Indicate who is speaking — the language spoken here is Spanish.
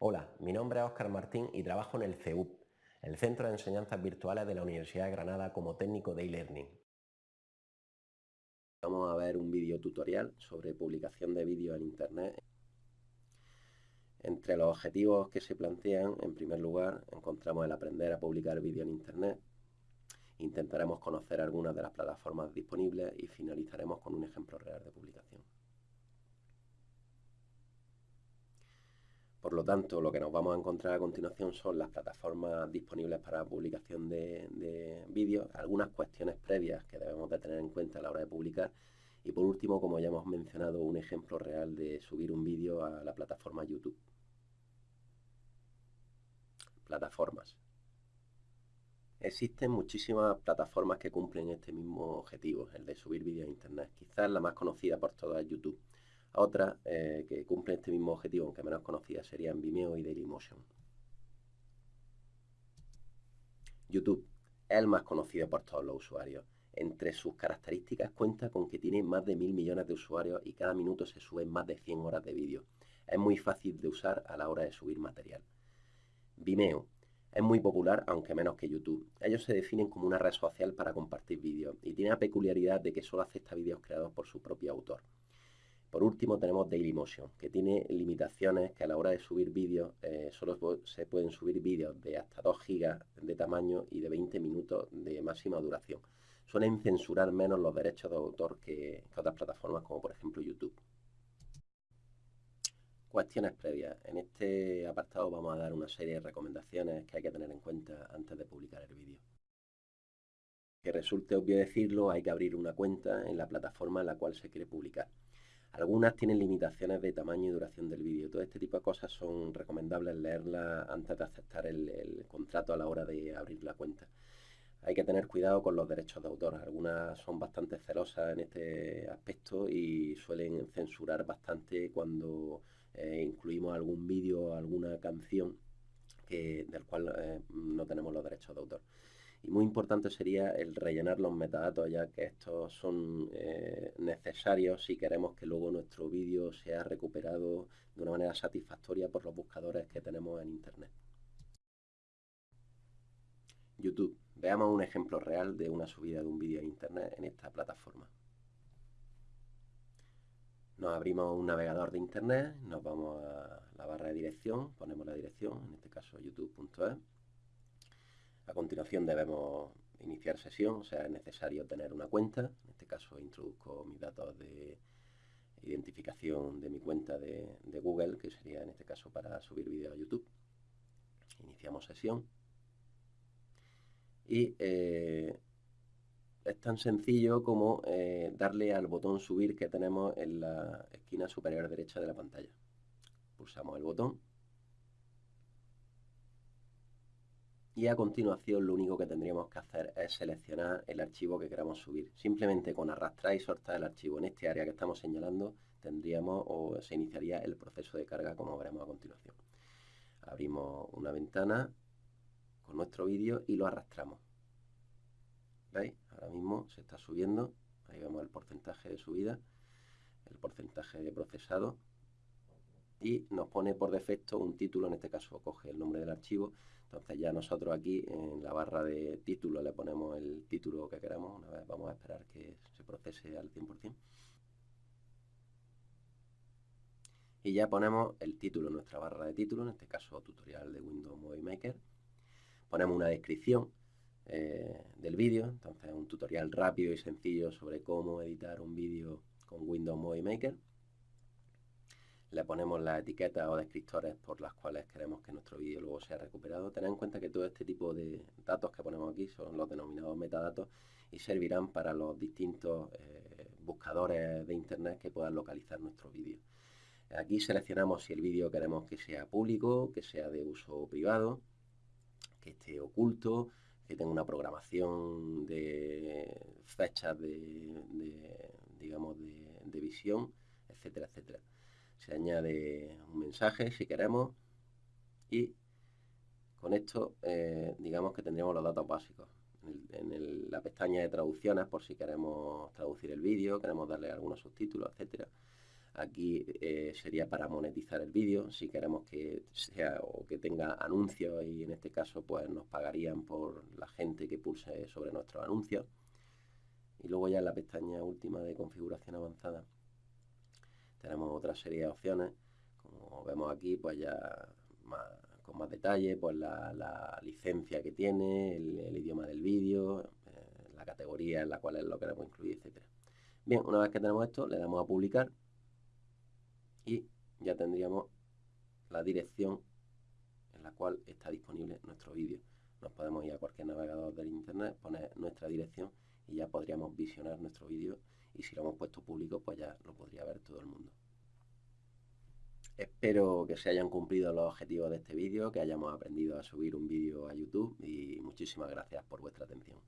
Speaker 1: Hola, mi nombre es Óscar Martín y trabajo en el CEUP, el Centro de Enseñanzas Virtuales de la Universidad de Granada como técnico de e-learning. Vamos a ver un vídeo tutorial sobre publicación de vídeos en Internet. Entre los objetivos que se plantean, en primer lugar, encontramos el aprender a publicar vídeo en Internet. Intentaremos conocer algunas de las plataformas disponibles y finalizaremos con un ejemplo real de publicación. Por lo tanto, lo que nos vamos a encontrar a continuación son las plataformas disponibles para publicación de, vídeos, algunas cuestiones previas que debemos de tener en cuenta a la hora de publicar y por último, como ya hemos mencionado, un ejemplo real de subir un vídeo a la plataforma YouTube. Plataformas. Existen muchísimas plataformas que cumplen este mismo objetivo, el de subir vídeos a Internet. Quizás la más conocida por todas es YouTube. Otras eh, que cumplen este mismo objetivo, aunque menos conocidas, serían Vimeo y Dailymotion. YouTube es el más conocido por todos los usuarios. Entre sus características cuenta con que tiene más de mil millones de usuarios y cada minuto se suben más de 100 horas de vídeo. Es muy fácil de usar a la hora de subir material. Vimeo es muy popular, aunque menos que YouTube. Ellos se definen como una red social para compartir vídeos y tiene la peculiaridad de que solo acepta vídeos creados por su propio autor. Por último tenemos Dailymotion, que tiene limitaciones que a la hora de subir vídeos eh, solo se pueden subir vídeos de hasta 2 GB de tamaño y de 20 minutos de máxima duración. Suelen censurar menos los derechos de autor que, que otras plataformas como por ejemplo YouTube. Cuestiones previas. En este apartado vamos a dar una serie de recomendaciones que hay que tener en cuenta antes de publicar el vídeo. Que resulte obvio decirlo, hay que abrir una cuenta en la plataforma en la cual se quiere publicar. Algunas tienen limitaciones de tamaño y duración del vídeo. Todo este tipo de cosas son recomendables leerlas antes de aceptar el, contrato a la hora de abrir la cuenta. Hay que tener cuidado con los derechos de autor. Algunas son bastante celosas en este aspecto y suelen censurar bastante cuando eh, incluimos algún vídeo o alguna canción del cual eh, no tenemos los derechos de autor. Y muy importante sería el rellenar los metadatos, ya que estos son eh, necesarios si queremos que luego nuestro vídeo sea recuperado de una manera satisfactoria por los buscadores que tenemos en Internet. YouTube. Veamos un ejemplo real de una subida de un vídeo a Internet en esta plataforma. Nos abrimos un navegador de Internet, nos vamos a la barra de dirección, ponemos la dirección, en este caso youtube.es a continuación debemos iniciar sesión, o sea, es necesario tener una cuenta. En este caso introduzco mis datos de identificación de mi cuenta de, Google, que sería en este caso para subir vídeo a YouTube. Iniciamos sesión. Y eh, es tan sencillo como eh, darle al botón subir que tenemos en la esquina superior derecha de la pantalla. Pulsamos el botón y a continuación lo único que tendríamos que hacer es seleccionar el archivo que queramos subir. Simplemente con arrastrar y soltar el archivo en este área que estamos señalando tendríamos o se iniciaría el proceso de carga como veremos a continuación. Abrimos una ventana con nuestro vídeo y lo arrastramos. ¿Veis? Ahora mismo se está subiendo, ahí vemos el porcentaje de subida, el porcentaje de procesado y nos pone por defecto un título, en este caso coge el nombre del archivo, entonces ya nosotros aquí en la barra de título le ponemos el título que queramos, una vez vamos a esperar que se procese al 100%. Y ya ponemos el título en nuestra barra de título, en este caso tutorial de Windows Movie Maker. Ponemos una descripción eh, del vídeo, entonces un tutorial rápido y sencillo sobre cómo editar un vídeo con Windows Movie Maker le ponemos las etiquetas o descriptores por las cuales queremos que nuestro vídeo luego sea recuperado. Tened en cuenta que todo este tipo de datos que ponemos aquí son los denominados metadatos y servirán para los distintos eh, buscadores de internet que puedan localizar nuestro vídeo. Aquí seleccionamos si el vídeo queremos que sea público, que sea de uso privado, que esté oculto, que tenga una programación de fechas de, digamos, de visión, etcétera, etcétera se añade un mensaje si queremos y con esto eh, digamos que tendríamos los datos básicos. En, la pestaña de traducciones por si queremos traducir el vídeo, queremos darle algunos subtítulos, etcétera. Aquí eh, sería para monetizar el vídeo, si queremos que sea o que tenga anuncios y en este caso pues nos pagarían por la gente que pulse sobre nuestros anuncios. Y luego ya en la pestaña última de configuración avanzada tenemos otra serie de opciones, como vemos aquí pues ya con más detalle, pues la, licencia que tiene, el, idioma del vídeo, eh, la categoría en la cual lo queremos incluir, etcétera. Bien, una vez que tenemos esto, le damos a publicar y ya tendríamos la dirección en la cual está disponible nuestro vídeo. Nos podemos ir a cualquier navegador del internet, poner nuestra dirección y ya podríamos visionar nuestro vídeo y si lo hemos puesto público pues ya lo podría ver todo el mundo. Espero que se hayan cumplido los objetivos de este vídeo, que hayamos aprendido a subir un vídeo a YouTube y muchísimas gracias por vuestra atención.